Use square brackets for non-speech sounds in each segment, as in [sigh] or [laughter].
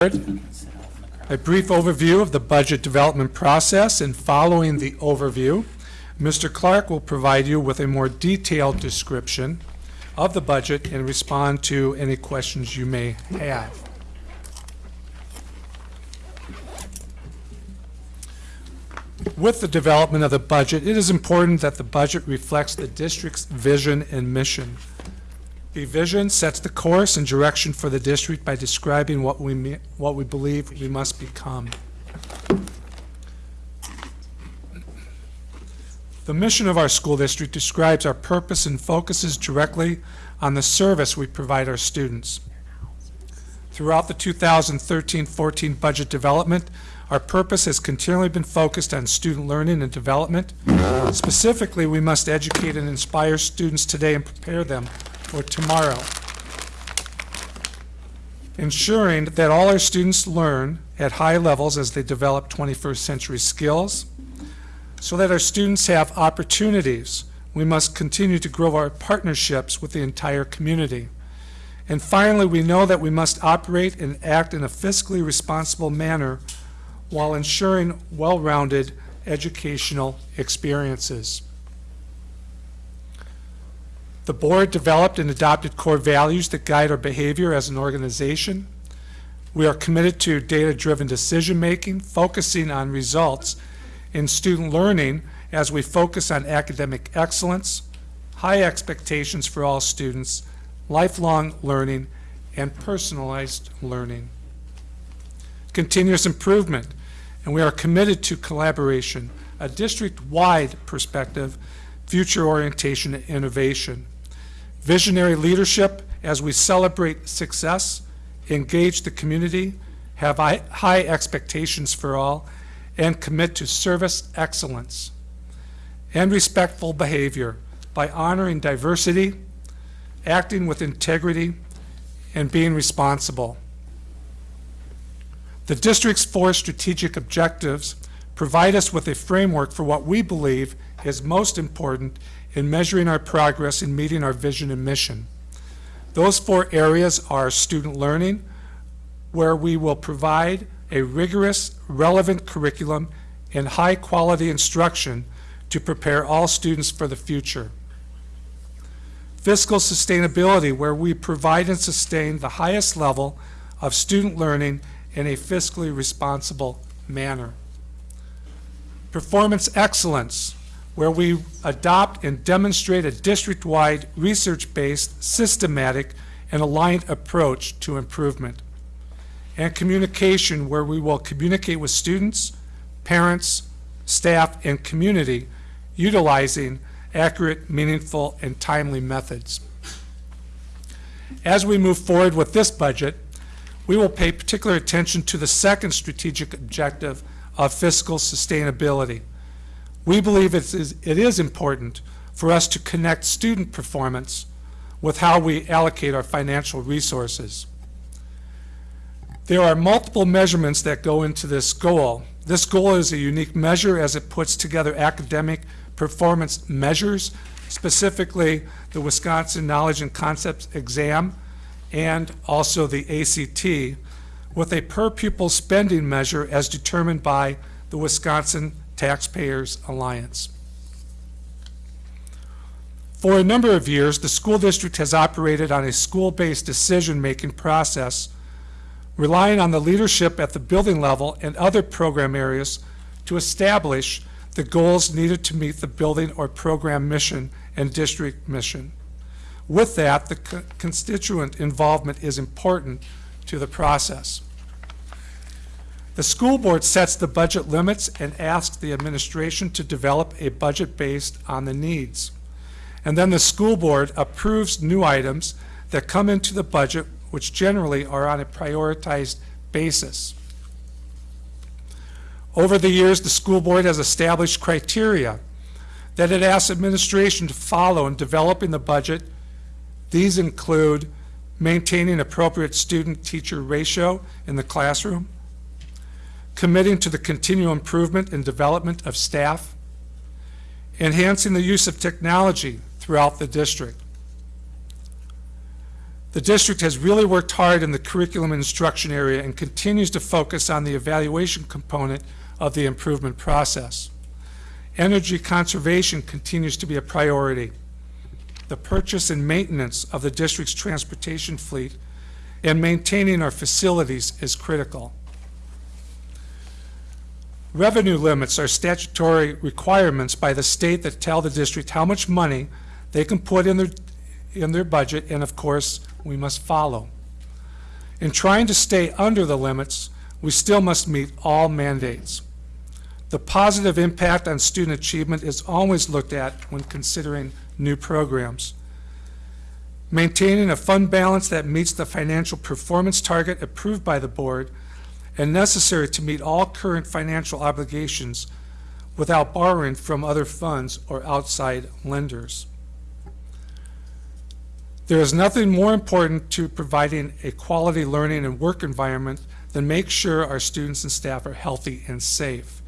A brief overview of the budget development process, and following the overview, Mr. Clark will provide you with a more detailed description of the budget and respond to any questions you may have. With the development of the budget, it is important that the budget reflects the district's vision and mission. The vision sets the course and direction for the district by describing what we, what we believe we must become. The mission of our school district describes our purpose and focuses directly on the service we provide our students. Throughout the 2013-14 budget development, our purpose has continually been focused on student learning and development. Specifically, we must educate and inspire students today and prepare them for tomorrow. Ensuring that all our students learn at high levels as they develop 21st century skills. So that our students have opportunities, we must continue to grow our partnerships with the entire community. And finally, we know that we must operate and act in a fiscally responsible manner while ensuring well-rounded educational experiences. The board developed and adopted core values that guide our behavior as an organization. We are committed to data-driven decision-making, focusing on results in student learning as we focus on academic excellence, high expectations for all students, lifelong learning, and personalized learning. Continuous improvement, and we are committed to collaboration, a district-wide perspective, future orientation, and innovation. Visionary leadership as we celebrate success, engage the community, have high, expectations for all, and commit to service excellence and respectful behavior by honoring diversity, acting with integrity, and being responsible. The district's four strategic objectives provide us with a framework for what we believe is most important in measuring our progress in meeting our vision and mission. Those four areas are student learning, where we will provide a rigorous, relevant curriculum and high-quality instruction to prepare all students for the future. Fiscal sustainability, where we provide and sustain the highest level of student learning in a fiscally responsible manner. Performance excellence, where we adopt and demonstrate a district-wide, research-based, systematic, and aligned approach to improvement. And communication, where we will communicate with students, parents, staff, and community utilizing accurate, meaningful, and timely methods. As we move forward with this budget, we will pay particular attention to the second strategic objective of fiscal sustainability. We believe it is, it is important for us to connect student performance with how we allocate our financial resources. There are multiple measurements that go into this goal. This goal is a unique measure as it puts together academic performance measures, specifically the Wisconsin Knowledge and Concepts Exam and also the ACT, with a per pupil spending measure as determined by the Wisconsin Taxpayers Alliance. For a number of years, the school district has operated on a school-based decision-making process, relying on the leadership at the building level and other program areas to establish the goals needed to meet the building or program mission and district mission. With that, the co- constituent involvement is important to the process. The school board sets the budget limits and asks the administration to develop a budget based on the needs. And then the school board approves new items that come into the budget, which generally are on a prioritized basis. Over the years, the school board has established criteria that it asks administration to follow in developing the budget. These include maintaining appropriate student-teacher ratio in the classroom, committing to the continual improvement and development of staff, enhancing the use of technology throughout the district, The district has really worked hard in the curriculum instruction area and continues to focus on the evaluation component of the improvement process. Energy conservation continues to be a priority. The purchase and maintenance of the district's transportation fleet and maintaining our facilities is critical. Revenue limits are statutory requirements by the state that tell the district how much money they can put in their, in their budget, and of course, we must follow. In trying to stay under the limits, we still must meet all mandates. The positive impact on student achievement is always looked at when considering new programs. Maintaining a fund balance that meets the financial performance target approved by the board and necessary to meet all current financial obligations without borrowing from other funds or outside lenders. There is nothing more important to providing a quality learning and work environment than make sure our students and staff are healthy and safe.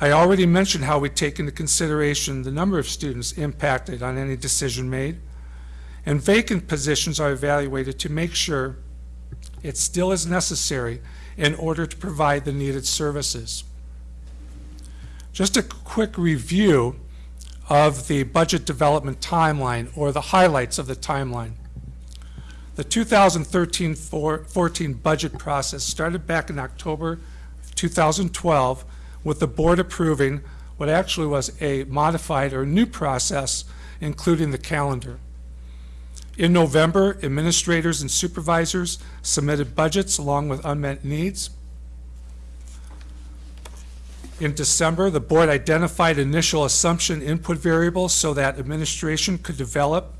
I already mentioned how we take into consideration the number of students impacted on any decision made, and vacant positions are evaluated to make sure it still is necessary in order to provide the needed services. Just a quick review of the budget development timeline or the highlights of the timeline. The 2013-14 budget process started back in October 2012 with the board approving what actually was a modified or new process, including the calendar. In November, administrators and supervisors submitted budgets along with unmet needs. In December, the board identified initial assumption input variables so that administration could develop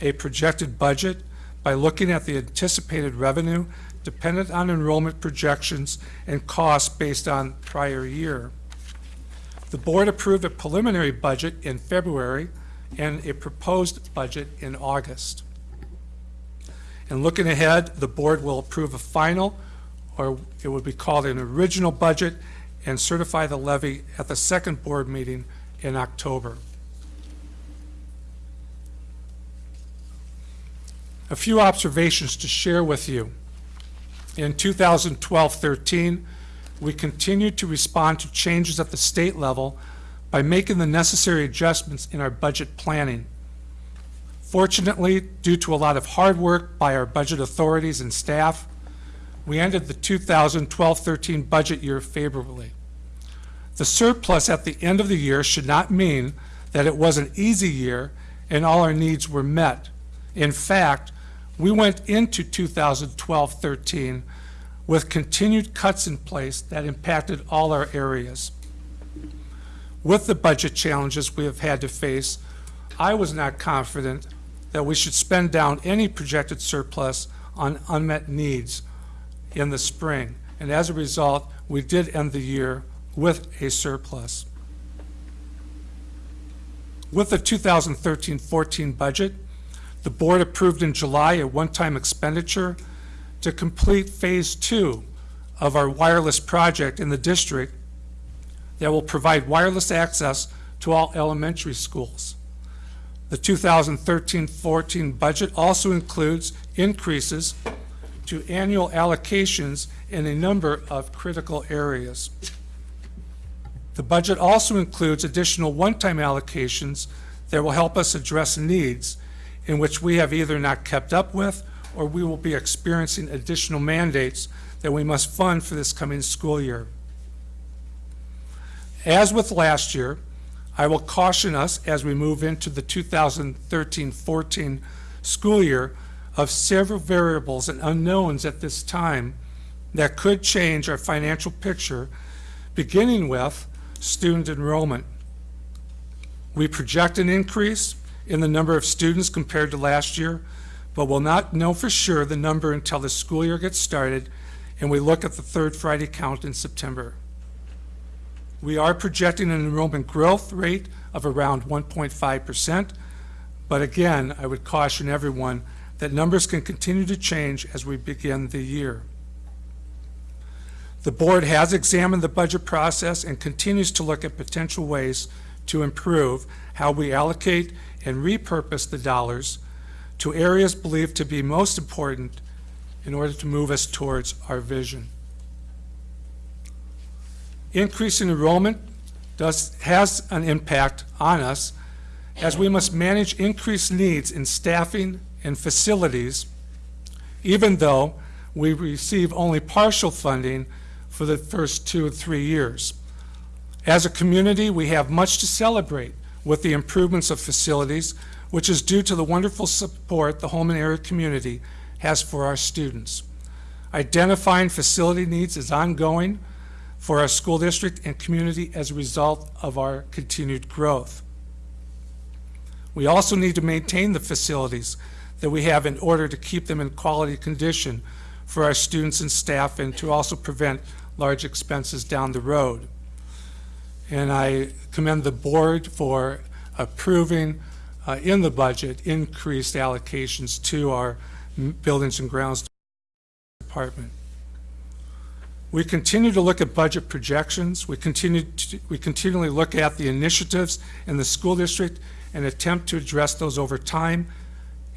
a projected budget by looking at the anticipated revenue dependent on enrollment projections and costs based on prior year. The board approved a preliminary budget in February and a proposed budget in August. And looking ahead, the board will approve a final, or it would be called an original budget, and certify the levy at the second board meeting in October. A few observations to share with you. In 2012-13, we continued to respond to changes at the state level by making the necessary adjustments in our budget planning. Fortunately, due to a lot of hard work by our budget authorities and staff, we ended the 2012-13 budget year favorably. The surplus at the end of the year should not mean that it was an easy year and all our needs were met. In fact, we went into 2012-13 with continued cuts in place that impacted all our areas. With the budget challenges we have had to face, I was not confident that we should spend down any projected surplus on unmet needs in the spring. And as a result, we did end the year with a surplus. With the 2013-14 budget, the board approved in July a one-time expenditure to complete phase two of our wireless project in the district that will provide wireless access to all elementary schools. The 2013-14 budget also includes increases to annual allocations in a number of critical areas. The budget also includes additional one-time allocations that will help us address needs in which we have either not kept up with or we will be experiencing additional mandates that we must fund for this coming school year. As with last year, I will caution us as we move into the 2013-14 school year of several variables and unknowns at this time that could change our financial picture, beginning with student enrollment. We project an increase in the number of students compared to last year, but will not know for sure the number until the school year gets started and we look at the third Friday count in September. We are projecting an enrollment growth rate of around 1.5%, but again, I would caution everyone that numbers can continue to change as we begin the year. The board has examined the budget process and continues to look at potential ways to improve how we allocate and repurpose the dollars to areas believed to be most important in order to move us towards our vision. Increase in enrollment does, has an impact on us as we must manage increased needs in staffing and facilities, even though we receive only partial funding for the first two or three years. As a community, we have much to celebrate with the improvements of facilities, which is due to the wonderful support the Holmen area community has for our students. Identifying facility needs is ongoing for our school district and community as a result of our continued growth. We also need to maintain the facilities that we have in order to keep them in quality condition for our students and staff and to also prevent large expenses down the road. And I commend the board for approving uh, in the budget increased allocations to our buildings and grounds department. We continue to look at budget projections. We continue to, we continually look at the initiatives in the school district and attempt to address those over time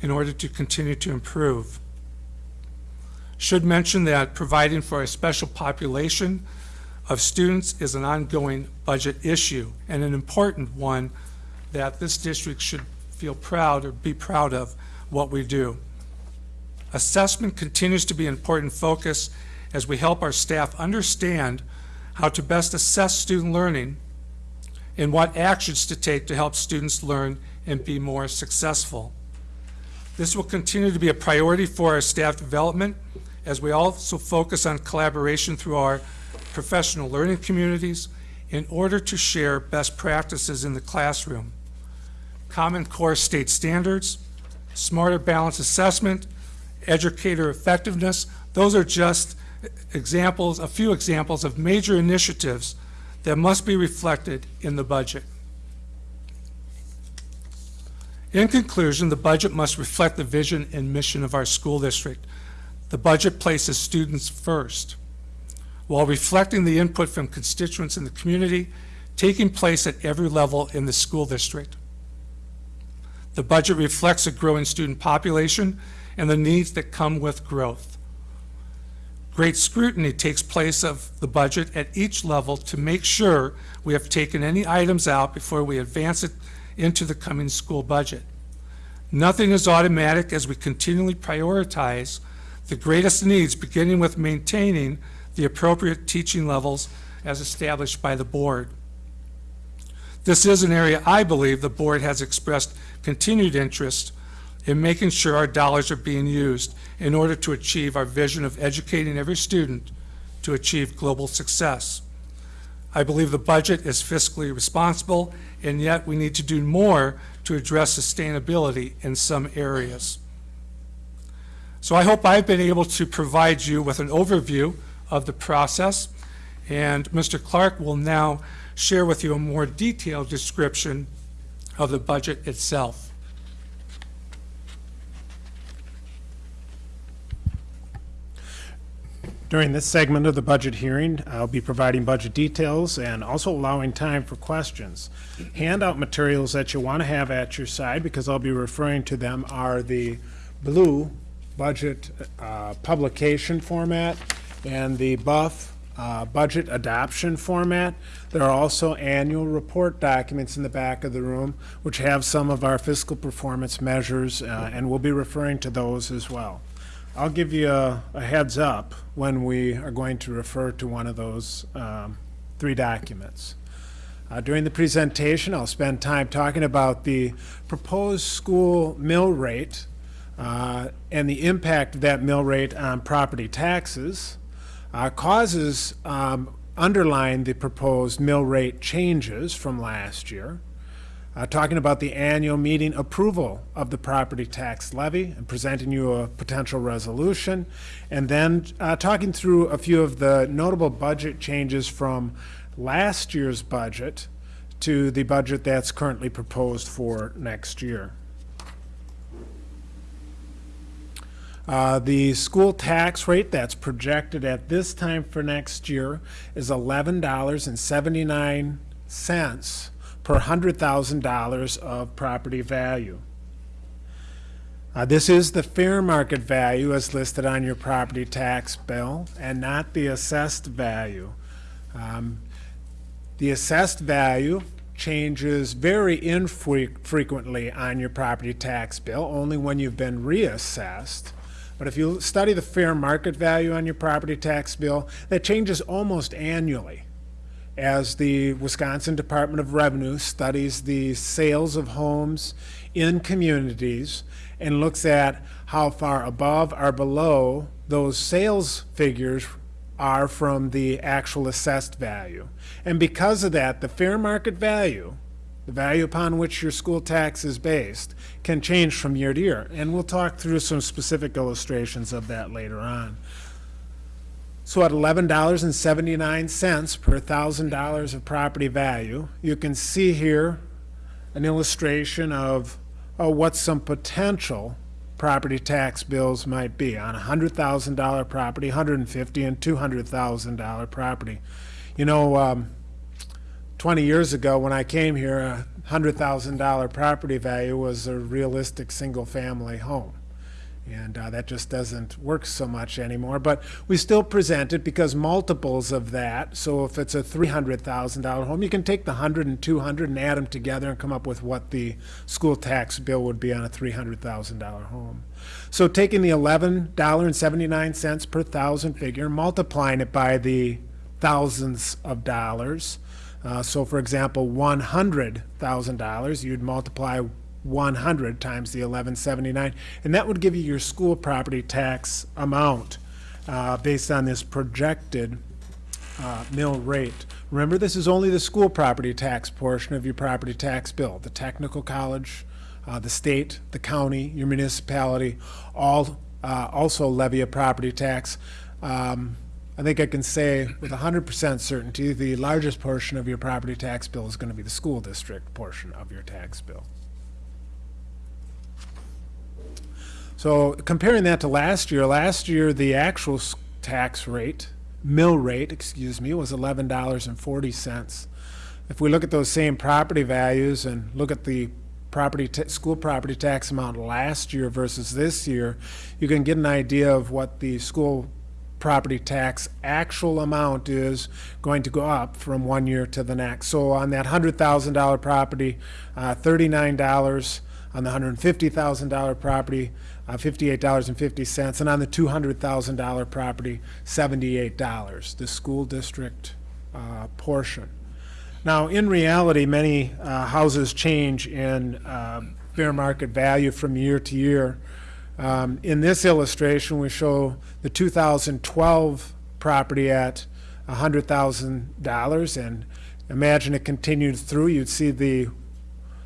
in order to continue to improve. Should mention that providing for a special population of students is an ongoing budget issue and an important one that this district should feel proud or be proud of what we do. Assessment continues to be an important focus as we help our staff understand how to best assess student learning and what actions to take to help students learn and be more successful. This will continue to be a priority for our staff development as we also focus on collaboration through our professional learning communities in order to share best practices in the classroom. Common Core state standards, smarter balanced assessment, educator effectiveness, those are just examples, a few examples of major initiatives that must be reflected in the budget. In conclusion, the budget must reflect the vision and mission of our school district. The budget places students first while reflecting the input from constituents in the community taking place at every level in the school district. The budget reflects a growing student population and the needs that come with growth. Great scrutiny takes place of the budget at each level to make sure we have taken any items out before we advance it into the coming school budget. Nothing is automatic as we continually prioritize the greatest needs, beginning with maintaining the appropriate teaching levels as established by the board. This is an area I believe the board has expressed continued interest in making sure our dollars are being used in order to achieve our vision of educating every student to achieve global success. I believe the budget is fiscally responsible, and yet we need to do more to address sustainability in some areas. So I hope I've been able to provide you with an overview of the process, and Mr. Clark will now share with you a more detailed description of the budget itself. During this segment of the budget hearing, I'll be providing budget details and also allowing time for questions. Handout materials that you want to have at your side, because I'll be referring to them, are the blue budget uh, publication format and the buff uh, budget adoption format. There are also annual report documents in the back of the room, which have some of our fiscal performance measures, uh, and we'll be referring to those as well. I'll give you a, a heads up when we are going to refer to one of those um, three documents. Uh, during the presentation, I'll spend time talking about the proposed school mill rate uh, and the impact of that mill rate on property taxes, uh, causes um, underline the proposed mill rate changes from last year, uh, talking about the annual meeting approval of the property tax levy and presenting you a potential resolution, and then uh, talking through a few of the notable budget changes from last year's budget to the budget that's currently proposed for next year. Uh, the school tax rate that's projected at this time for next year is $11.79 per hundred thousand dollars of property value. Uh, This is the fair market value as listed on your property tax bill and not the assessed value. Um, The assessed value changes very infrequently on your property tax bill, only when you've been reassessed. But if you study the fair market value on your property tax bill, that changes almost annually as the Wisconsin Department of Revenue studies the sales of homes in communities and looks at how far above or below those sales figures are from the actual assessed value. And because of that, the fair market value, the value upon which your school tax is based, can change from year to year. And we'll talk through some specific illustrations of that later on. So at eleven dollars and seventy-nine cents per thousand dollars of property value, you can see here an illustration of what some potential property tax bills might be on a hundred thousand dollar property, hundred and fifty and two hundred thousand dollar property. You know, um, twenty years ago when I came here, a hundred thousand dollar property value was a realistic single-family home. And uh, that just doesn't work so much anymore. But we still present it because multiples of that, so if it's a $300,000 home, you can take the 100 and 200 and add them together and come up with what the school tax bill would be on a $300,000 home. So taking the $11.79 per thousand figure, multiplying it by the thousands of dollars. Uh, so for example, $100,000, you'd multiply 100 times the 1179, and that would give you your school property tax amount uh, based on this projected uh, mill rate. Remember, this is only the school property tax portion of your property tax bill. The technical college, uh, the state, the county, your municipality, all uh, also levy a property tax. Um, I think I can say with 100% certainty, the largest portion of your property tax bill is going to be the school district portion of your tax bill. So comparing that to last year, last year, the actual tax rate, mill rate, excuse me, was eleven dollars and forty cents. If we look at those same property values and look at the property, school property tax amount last year versus this year, you can get an idea of what the school property tax actual amount is going to go up from one year to the next. So on that hundred thousand dollar property, uh, thirty-nine dollars. On the hundred and fifty thousand dollar property, uh, fifty-eight dollars and on the two hundred thousand dollar property, seventy-eight dollars, the school district uh, portion. Now, in reality, many uh, houses change in uh, fair market value from year to year. Um, In this illustration, we show the 2012 property at $100,000, and imagine it continued through, you'd see the,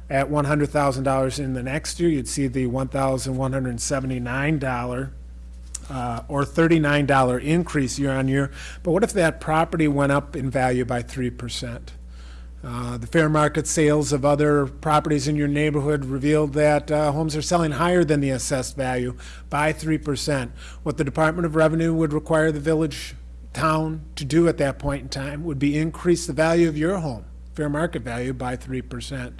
at $100,000 in the next year, you'd see the $1,179 uh, or $39 increase year on year. But what if that property went up in value by 3%? Uh, The fair market sales of other properties in your neighborhood revealed that uh, homes are selling higher than the assessed value by 3%. What the Department of Revenue would require the village, town to do at that point in time would be increase the value of your home, fair market value, by 3%.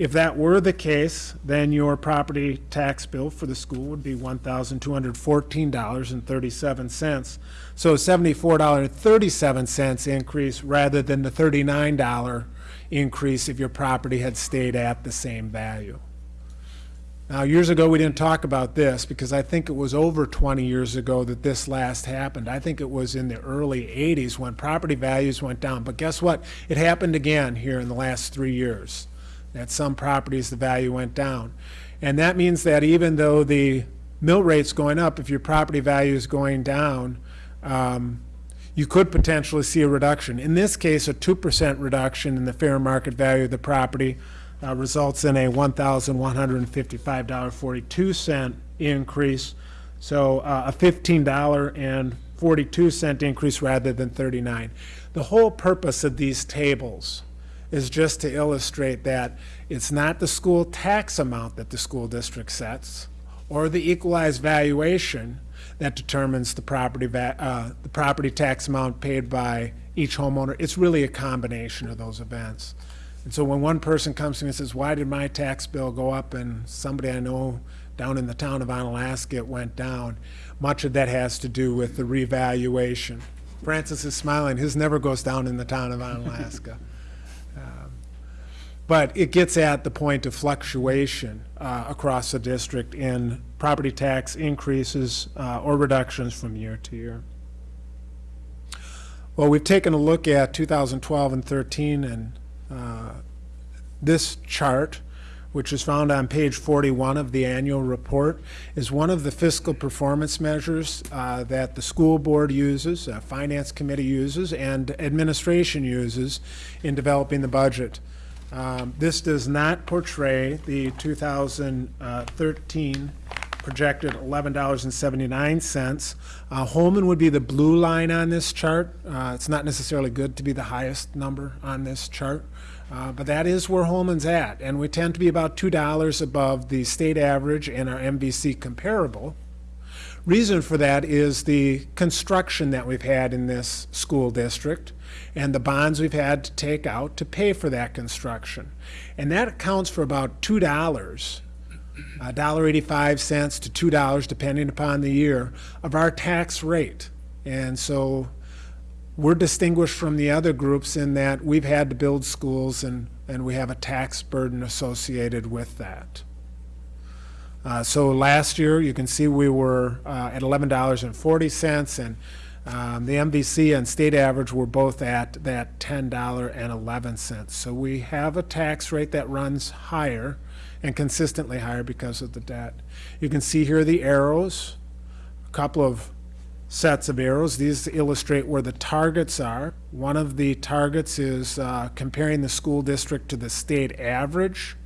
If that were the case, then your property tax bill for the school would be one thousand two hundred fourteen dollars and thirty-seven cents. So seventy-four dollar and thirty-seven cents increase rather than the thirty-nine dollar increase if your property had stayed at the same value. Now, years ago, we didn't talk about this because I think it was over 20 years ago that this last happened. I think it was in the early 80s when property values went down. But guess what? It happened again here in the last three years. At some properties, the value went down. And that means that even though the mill rate's going up, if your property value is going down, um, you could potentially see a reduction. In this case, a 2% reduction in the fair market value of the property uh, results in a $1,155.42 increase. So uh, a $15.42 increase rather than 39. The whole purpose of these tables is just to illustrate that it's not the school tax amount that the school district sets or the equalized valuation that determines the property uh, the property tax amount paid by each homeowner. It's really a combination of those events. And so when one person comes to me and says, why did my tax bill go up and somebody I know down in the town of Onalaska, it went down. Much of that has to do with the revaluation. Francis is smiling, his never goes down in the town of Onalaska. [laughs] But it gets at the point of fluctuation uh, across the district in property tax increases uh, or reductions from year to year. Well, we've taken a look at 2012 and 13, and uh, this chart, which is found on page 41 of the annual report, is one of the fiscal performance measures uh, that the school board uses, uh, finance committee uses, and administration uses in developing the budget. Um, This does not portray the 2013 projected $11.79. Uh, Holmen would be the blue line on this chart. Uh, It's not necessarily good to be the highest number on this chart, uh, but that is where Holmen's at. And we tend to be about $2 above the state average and our MVC comparable. Reason for that is the construction that we've had in this school district and the bonds we've had to take out to pay for that construction. And that accounts for about two dollars, a dollar eighty-five cents to two dollars, depending upon the year, of our tax rate. And so we're distinguished from the other groups in that we've had to build schools and, and we have a tax burden associated with that. Uh, So last year, you can see we were uh, at eleven dollars and um, the MVC and state average were both at that ten dollar and eleven cents. So we have a tax rate that runs higher and consistently higher because of the debt. You can see here the arrows, a couple of sets of arrows. These illustrate where the targets are. One of the targets is uh, comparing the school district to the state average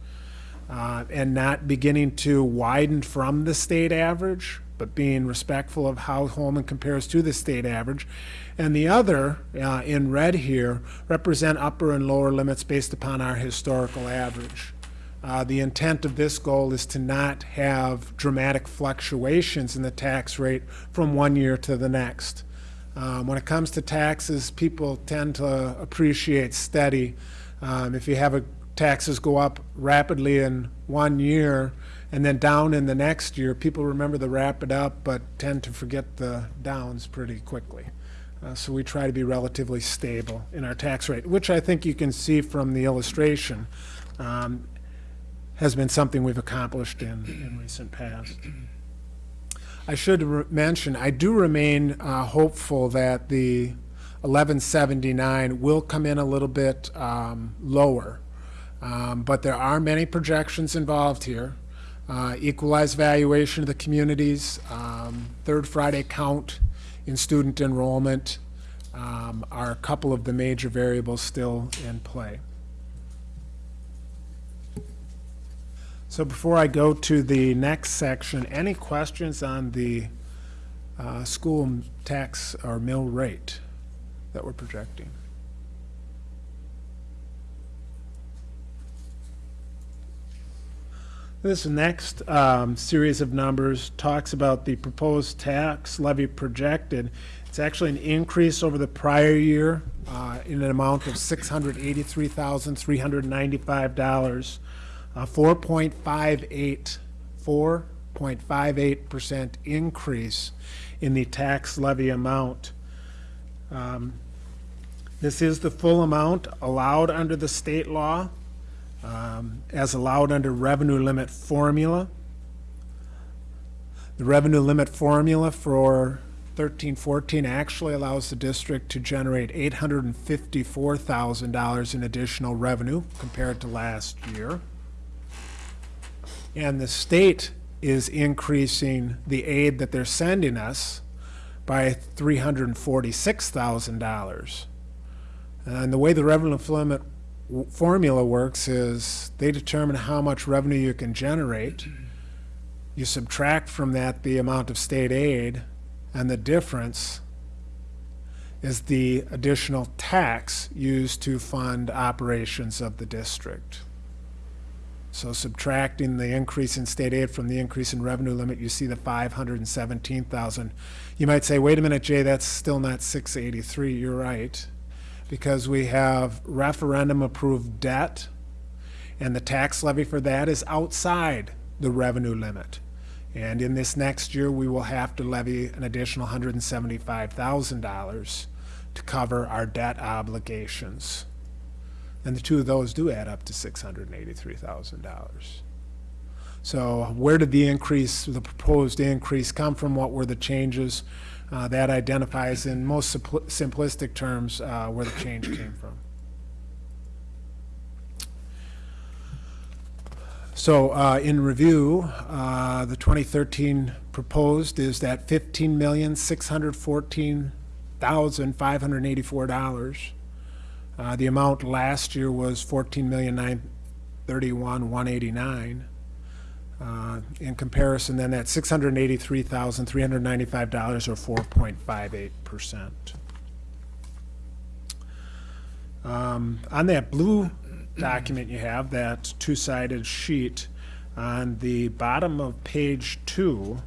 uh, and not beginning to widen from the state average, but being respectful of how Holmen compares to the state average. And the other, uh, in red here, represent upper and lower limits based upon our historical average. Uh, The intent of this goal is to not have dramatic fluctuations in the tax rate from one year to the next. Um, When it comes to taxes, people tend to appreciate steady. Um, If you have a, taxes go up rapidly in one year and then down in the next year, people remember the rapid up but tend to forget the downs pretty quickly. Uh, So we try to be relatively stable in our tax rate, which I think you can see from the illustration um, has been something we've accomplished in, in recent past. I should mention, I do remain uh, hopeful that the 1179 will come in a little bit um, lower. Um, But there are many projections involved here. Uh, Equalized valuation of the communities, um, third Friday count in student enrollment um, are a couple of the major variables still in play. So before I go to the next section, any questions on the uh, school tax or mill rate that we're projecting? This next um, series of numbers talks about the proposed tax levy projected. It's actually an increase over the prior year uh, in an amount of $683,395 a 4.58, 4.58% increase in the tax levy amount. Um, This is the full amount allowed under the state law, um, as allowed under revenue limit formula. The revenue limit formula for thirteen fourteen actually allows the district to generate eight hundred and fifty-four thousand dollars in additional revenue compared to last year. And the state is increasing the aid that they're sending us by three hundred and the way the revenue limit formula works is they determine how much revenue you can generate. You subtract from that the amount of state aid, and the difference is the additional tax used to fund operations of the district. So subtracting the increase in state aid from the increase in revenue limit, you see the five hundred and seventeen thousand. You might say, wait a minute, Jay, that's still not six eighty-three. You're right. Because we have referendum-approved debt, and the tax levy for that is outside the revenue limit. And in this next year, we will have to levy an additional $175,000 to cover our debt obligations. And the two of those do add up to $683,000. So where did the increase, the proposed increase come from? What were the changes? Uh, That identifies in most simplistic terms uh, where the change came from. So uh, in review, uh, the 2013 proposed is that $15,614,584. Uh, The amount last year was $14,931,189. Uh, In comparison, then that's $683,395 or 4.58%. Um, On that blue document you have, that two-sided sheet, on the bottom of page two,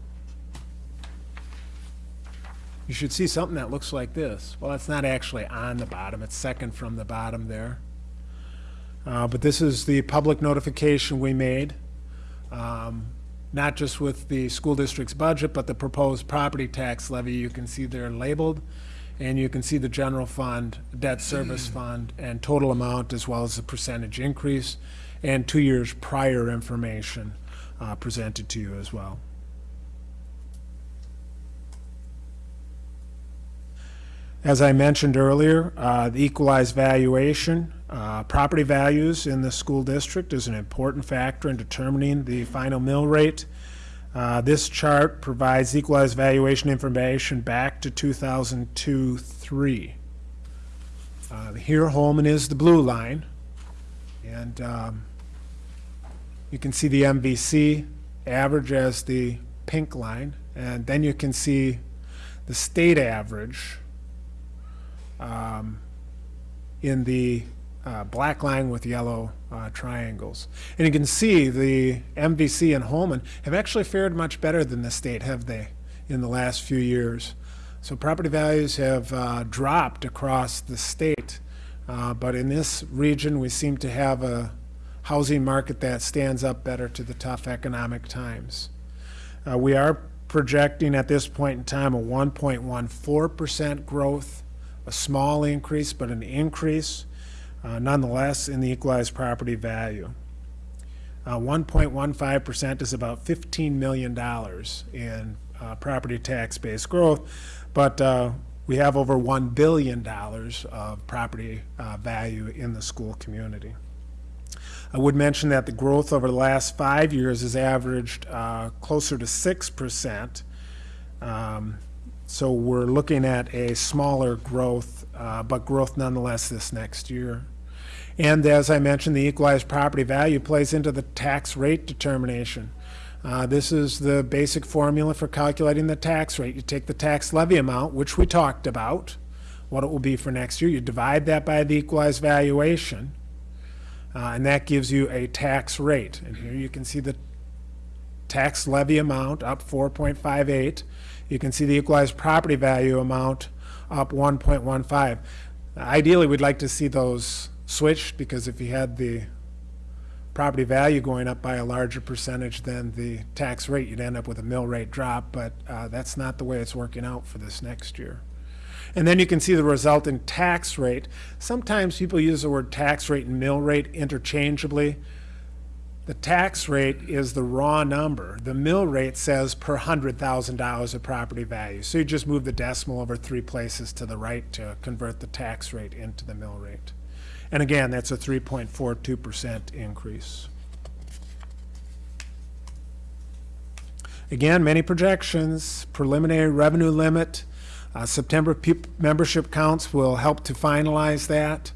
you should see something that looks like this. Well, it's not actually on the bottom, it's second from the bottom there. Uh, But this is the public notification we made, um, not just with the school district's budget, but the proposed property tax levy. You can see they're labeled, and you can see the general fund, debt service fund, and total amount, as well as the percentage increase, and two years prior information uh, presented to you as well. As I mentioned earlier, uh, the equalized valuation, uh, property values in the school district is an important factor in determining the final mill rate. Uh, This chart provides equalized valuation information back to 2002-3. Uh, Here, Holmen is the blue line, and um, you can see the MVC average as the pink line, and then you can see the state average um, in the uh, black line with yellow uh, triangles. And you can see the MVC and Holmen have actually fared much better than the state, have they, in the last few years. So property values have uh, dropped across the state, uh, but in this region, we seem to have a housing market that stands up better to the tough economic times. Uh, We are projecting at this point in time a 1.14% growth, a small increase, but an increase uh, nonetheless in the equalized property value. Uh, 1.15% is about $15 million in uh, property tax-based growth, but uh, we have over $1 billion of property uh, value in the school community. I would mention that the growth over the last five years has averaged uh, closer to 6%. Um, So we're looking at a smaller growth, uh, but growth nonetheless this next year. And as I mentioned, the equalized property value plays into the tax rate determination. Uh, This is the basic formula for calculating the tax rate. You take the tax levy amount, which we talked about, what it will be for next year. You divide that by the equalized valuation, uh, and that gives you a tax rate. And here you can see the tax levy amount up 4.58. You can see the equalized property value amount up 1.15. Ideally, we'd like to see those switched because if you had the property value going up by a larger percentage than the tax rate, you'd end up with a mill rate drop, but uh, that's not the way it's working out for this next year. And then you can see the resultant tax rate. Sometimes people use the word tax rate and mill rate interchangeably. The tax rate is the raw number. The mill rate says per hundred thousand dollars of property value. So you just move the decimal over three places to the right to convert the tax rate into the mill rate. And again, that's a three point four two percent increase. Again, many projections, preliminary revenue limit, uh, September membership counts will help to finalize that.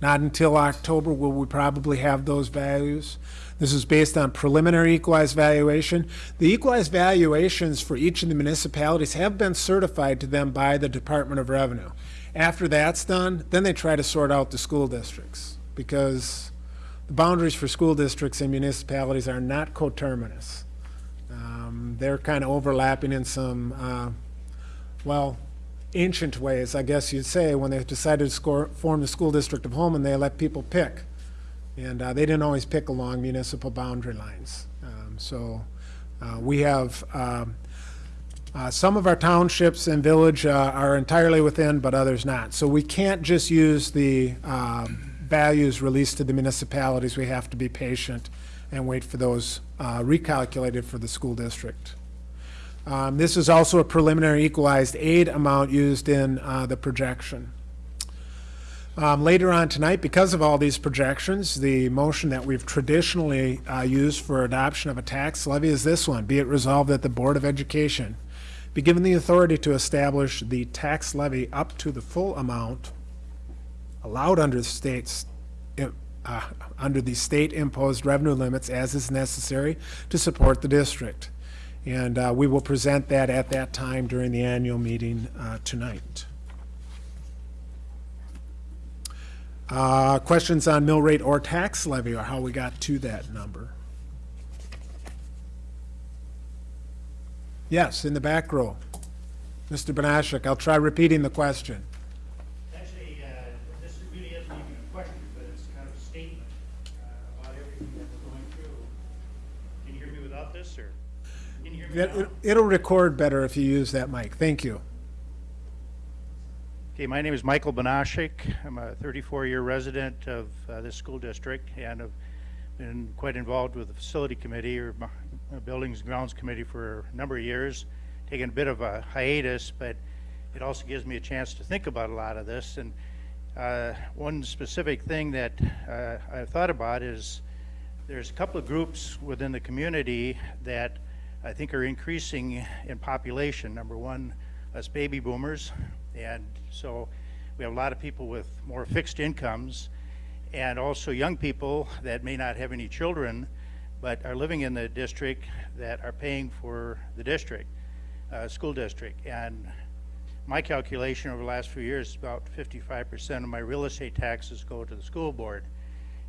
Not until October will we probably have those values. This is based on preliminary equalized valuation. The equalized valuations for each of the municipalities have been certified to them by the Department of Revenue. After that's done, then they try to sort out the school districts because the boundaries for school districts and municipalities are not coterminous. Um, They're kind of overlapping in some, uh, well, ancient ways, I guess you'd say, when they decided to score, form the school district of Holmen, they let people pick. And uh, they didn't always pick along municipal boundary lines. Um, So Uh, We have, um, uh, some of our townships and village uh, are entirely within, but others not. So we can't just use the um, values released to the municipalities. We have to be patient and wait for those uh, recalculated for the school district. Um, This is also a preliminary equalized aid amount used in uh, the projection. Um, Later on tonight, because of all these projections, the motion that we've traditionally uh, used for adoption of a tax levy is this one. Be it resolved that the Board of Education be given the authority to establish the tax levy up to the full amount allowed under the state's, uh, under the state-imposed revenue limits as is necessary to support the district. And uh, we will present that at that time during the annual meeting uh, tonight. Uh, Questions on mill rate or tax levy or how we got to that number? Yes, in the back row. Mr. Banashek, I'll try repeating the question. Actually, uh, this really isn't even a question, but it's kind of a statement uh, about everything that we're going through. Can you hear me without this, or? Can you hear me It- now? It'll record better if you use that mic. Thank you. Okay, my name is Michael Banashik. I'm a 34-year resident of uh, this school district, and have been quite involved with the facility committee, or Buildings and Grounds Committee for a number of years, taking a bit of a hiatus, but it also gives me a chance to think about a lot of this. And uh, one specific thing that uh, I've thought about is there's a couple of groups within the community that I think are increasing in population. Number one, us baby boomers, and so we have a lot of people with more fixed incomes, and also young people that may not have any children, but are living in the district that are paying for the district, uh, school district. And my calculation over the last few years is about 55% of my real estate taxes go to the school board.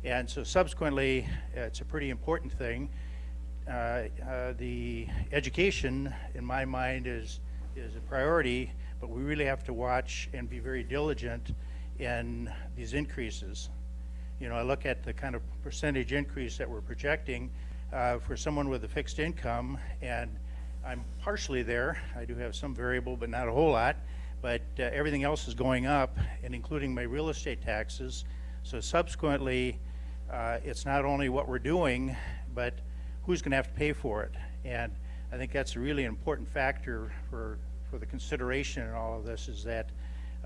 And so subsequently, it's a pretty important thing. Uh, uh, the education, in my mind, is, is a priority, but we really have to watch and be very diligent in these increases. You know, I look at the kind of percentage increase that we're projecting uh, for someone with a fixed income, and I'm partially there. I do have some variable, but not a whole lot. But uh, everything else is going up, and including my real estate taxes. So subsequently, uh, it's not only what we're doing, but who's going to have to pay for it. And I think that's a really important factor for, for the consideration in all of this is that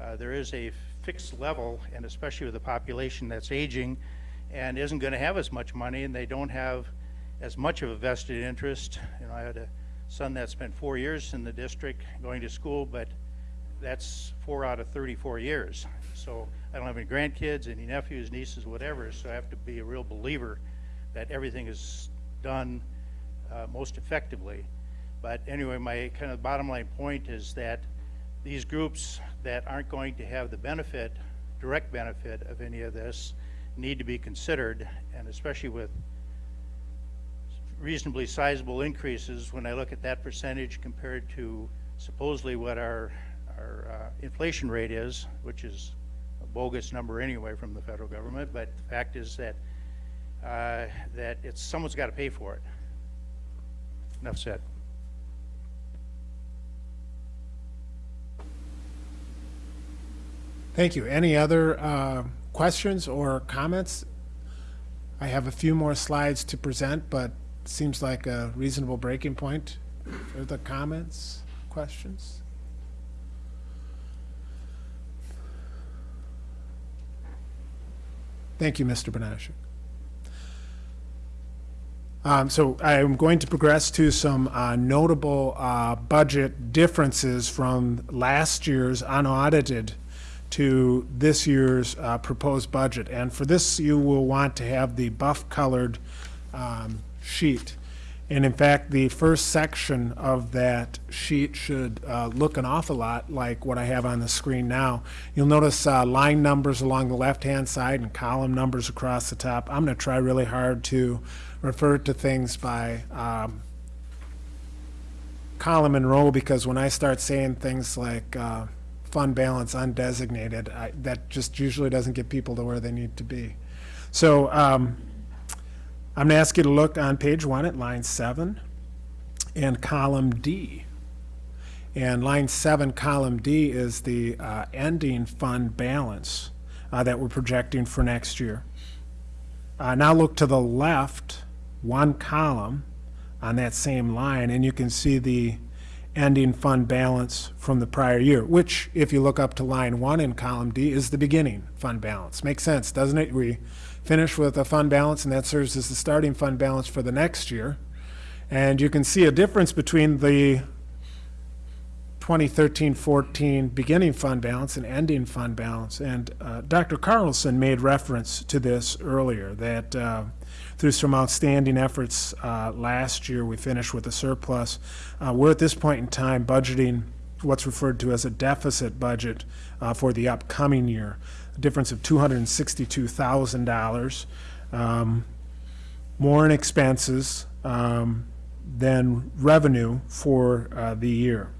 uh, there is a fixed level, and especially with the population that's aging and isn't going to have as much money, and they don't have as much of a vested interest. You know, I had a son that spent four years in the district going to school, but that's four out of 34 years. So I don't have any grandkids, any nephews, nieces, whatever, so I have to be a real believer that everything is done uh, most effectively. But anyway, my kind of bottom line point is that these groups that aren't going to have the benefit, direct benefit of any of this, need to be considered, and especially with reasonably sizable increases, when I look at that percentage compared to supposedly what our, our uh, inflation rate is, which is a bogus number anyway from the federal government, but the fact is that, uh, that it's, someone's got to pay for it. Enough said. Thank you. Any other uh, questions or comments? I have a few more slides to present, but seems like a reasonable breaking point for the comments, questions? Thank you, Mr. Banashek. Um, So I'm going to progress to some uh, notable uh, budget differences from last year's unaudited to this year's uh, proposed budget. And for this, you will want to have the buff-colored um, sheet. And in fact, the first section of that sheet should uh, look an awful lot like what I have on the screen now. You'll notice uh, line numbers along the left-hand side and column numbers across the top. I'm going to try really hard to refer to things by um, column and row because when I start saying things like uh, fund balance undesignated, I, that just usually doesn't get people to where they need to be. So um, I'm going to ask you to look on page one at line seven. and column D. And line seven, column D is the uh, ending fund balance uh, that we're projecting for next year. Uh, Now look to the left, one column on that same line, and you can see the ending fund balance from the prior year, which, if you look up to line one in column D, is the beginning fund balance. Makes sense, doesn't it? We finish with a fund balance, and that serves as the starting fund balance for the next year. And you can see a difference between the 2013-14 beginning fund balance and ending fund balance. And uh, Dr. Carlson made reference to this earlier, that uh, through some outstanding efforts uh, last year, we finished with a surplus. Uh, We're at this point in time budgeting what's referred to as a deficit budget uh, for the upcoming year, a difference of $262,000. um, More in expenses um, than revenue for uh, the year.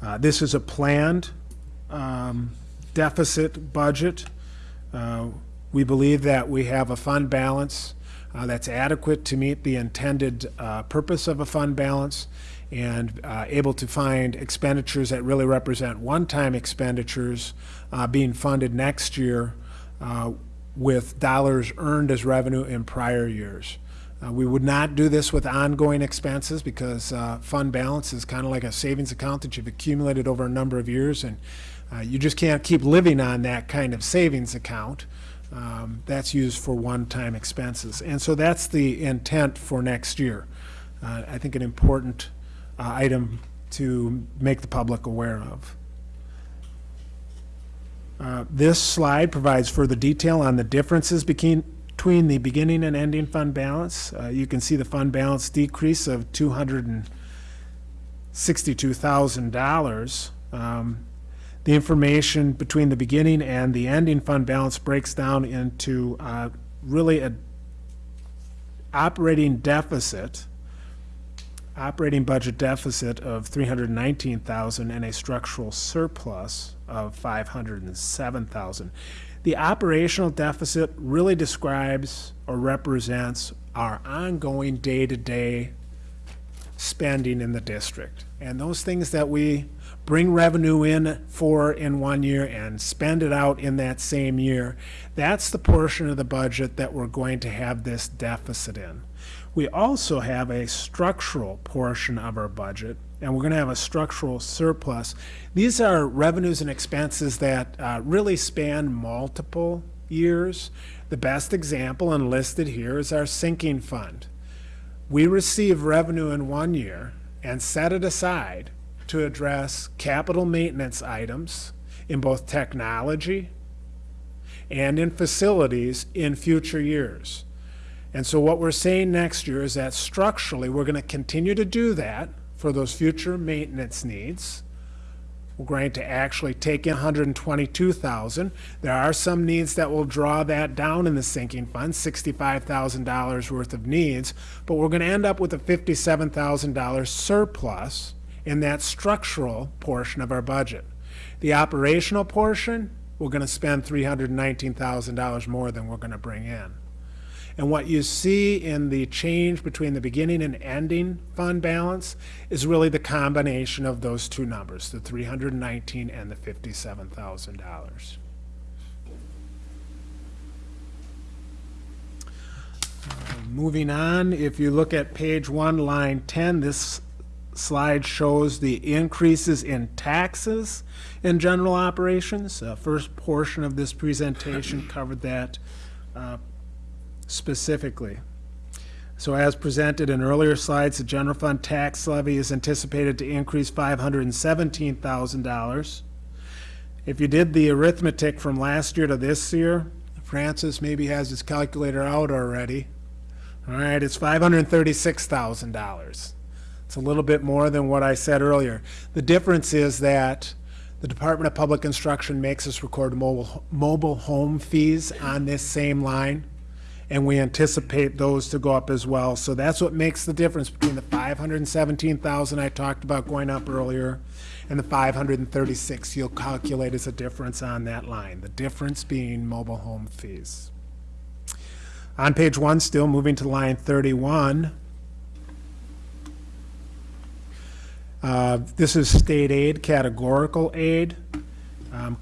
Uh, This is a planned um, deficit budget. Uh, We believe that we have a fund balance uh, that's adequate to meet the intended uh, purpose of a fund balance and uh, able to find expenditures that really represent one-time expenditures uh, being funded next year uh, with dollars earned as revenue in prior years. Uh, We would not do this with ongoing expenses because fund balance is kind of like a savings account that you've accumulated over a number of years, and you just can't keep living on that kind of savings account. Um, That's used for one-time expenses. And so that's the intent for next year. Uh, I think an important uh, item to make the public aware of. Uh, This slide provides further detail on the differences between, between the beginning and ending fund balance. Uh, You can see the fund balance decrease of $262,000. Um, The information between the beginning and the ending fund balance breaks down into uh, really a operating deficit, operating budget deficit of 319,000 and a structural surplus of 507,000. The operational deficit really describes or represents our ongoing day-to-day spending in the district. And those things that we bring revenue in for in one year and spend it out in that same year, that's the portion of the budget that we're going to have this deficit in. We also have a structural portion of our budget, and we're going to have a structural surplus. These are revenues and expenses that uh, really span multiple years. The best example and listed here is our sinking fund. We receive revenue in one year and set it aside to address capital maintenance items in both technology and in facilities in future years. And so what we're saying next year is that structurally, we're going to continue to do that for those future maintenance needs. We're going to actually take in 122,000. There are some needs that will draw that down in the sinking fund, $65,000 worth of needs, but we're going to end up with a $57,000 surplus in that structural portion of our budget. The operational portion, we're going to spend $319,000 more than we're going to bring in. And what you see in the change between the beginning and ending fund balance is really the combination of those two numbers, the 319 and the $57,000. Uh, Moving on, if you look at page one, line 10, this slide shows the increases in taxes in general operations. Uh, First portion of this presentation [clears throat] covered that uh, specifically. So as presented in earlier slides, the general fund tax levy is anticipated to increase $517,000. If you did the arithmetic from last year to this year, Francis maybe has his calculator out already. All right, it's $536,000. It's a little bit more than what I said earlier. The difference is that the Department of Public Instruction makes us record mobile, mobile home fees on this same line, and we anticipate those to go up as well. So that's what makes the difference between the 517,000 I talked about going up earlier and the 536 you'll calculate as a difference on that line, the difference being mobile home fees. On page one, still moving to line 31, Uh, This is state aid, categorical aid. Um,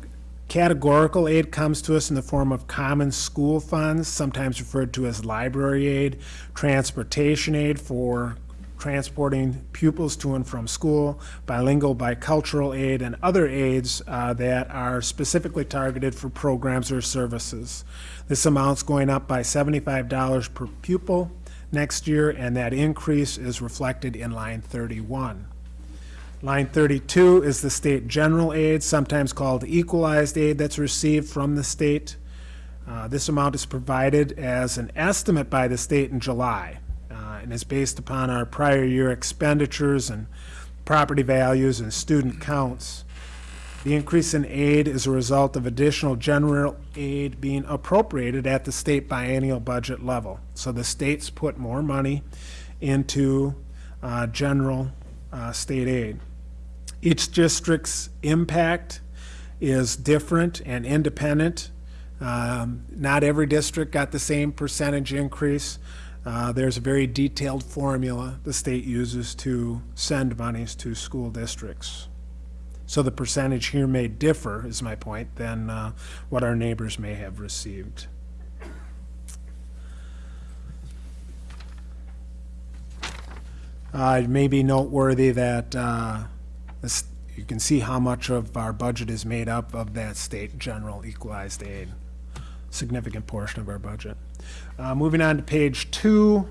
Categorical aid comes to us in the form of common school funds, sometimes referred to as library aid, transportation aid for transporting pupils to and from school, bilingual, bicultural aid, and other aids uh, that are specifically targeted for programs or services. This amount's going up by $75 per pupil next year, and that increase is reflected in line 31. Line 32 is the state general aid, sometimes called equalized aid that's received from the state. Uh, This amount is provided as an estimate by the state in July, uh, and is based upon our prior year expenditures and property values and student counts. The increase in aid is a result of additional general aid being appropriated at the state biennial budget level. So the states put more money into uh, general uh, state aid. Each district's impact is different and independent. Um, Not every district got the same percentage increase. Uh, There's a very detailed formula the state uses to send monies to school districts. So the percentage here may differ, is my point, than uh, what our neighbors may have received. Uh, It may be noteworthy that uh, you can see how much of our budget is made up of that state general equalized aid. Significant portion of our budget. Uh, Moving on to page two,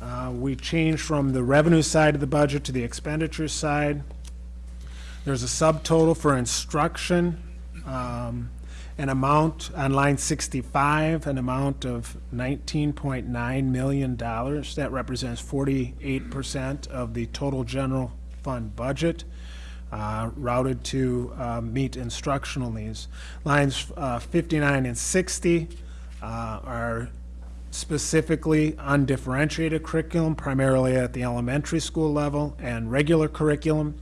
uh, we changed from the revenue side of the budget to the expenditure side. There's a subtotal for instruction, um, an amount on line 65, an amount of $19.9 million. That represents 48% of the total general fund budget uh, routed to uh, meet instructional needs. Lines uh, 59 and 60 uh, are specifically undifferentiated curriculum, primarily at the elementary school level, and regular curriculum,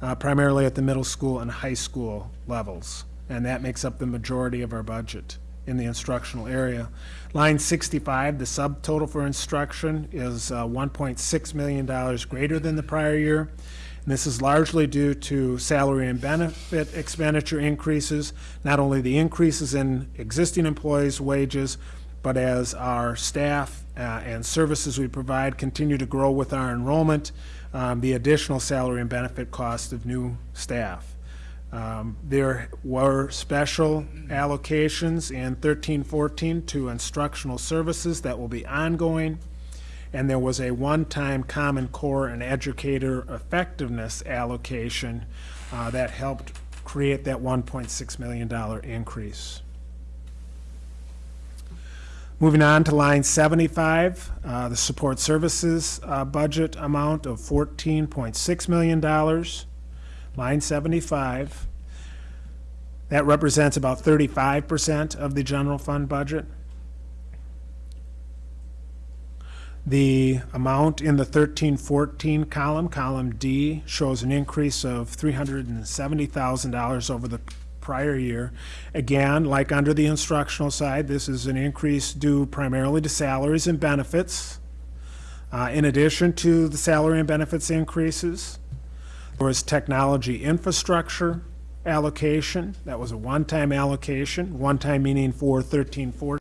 uh, primarily at the middle school and high school levels. And that makes up the majority of our budget in the instructional area. Line 65, the subtotal for instruction is uh, $1.6 million greater than the prior year. And this is largely due to salary and benefit expenditure increases, not only the increases in existing employees' wages, but as our staff uh, and services we provide continue to grow with our enrollment, um, the additional salary and benefit cost of new staff. Um, There were special allocations in thirteen fourteen to instructional services that will be ongoing. And there was a one-time Common Core and Educator Effectiveness allocation uh, that helped create that one point six million dollar increase. Moving on to line 75, uh, the support services uh, budget amount of $14.6 million. Line 75. That represents about 35% of the general fund budget. The amount in the 1314 column, column D, shows an increase of $370,000 over the prior year. Again, like under the instructional side, this is an increase due primarily to salaries and benefits. Uh, In addition to the salary and benefits increases, there was technology infrastructure allocation. That was a one-time allocation, one-time meaning for 1314.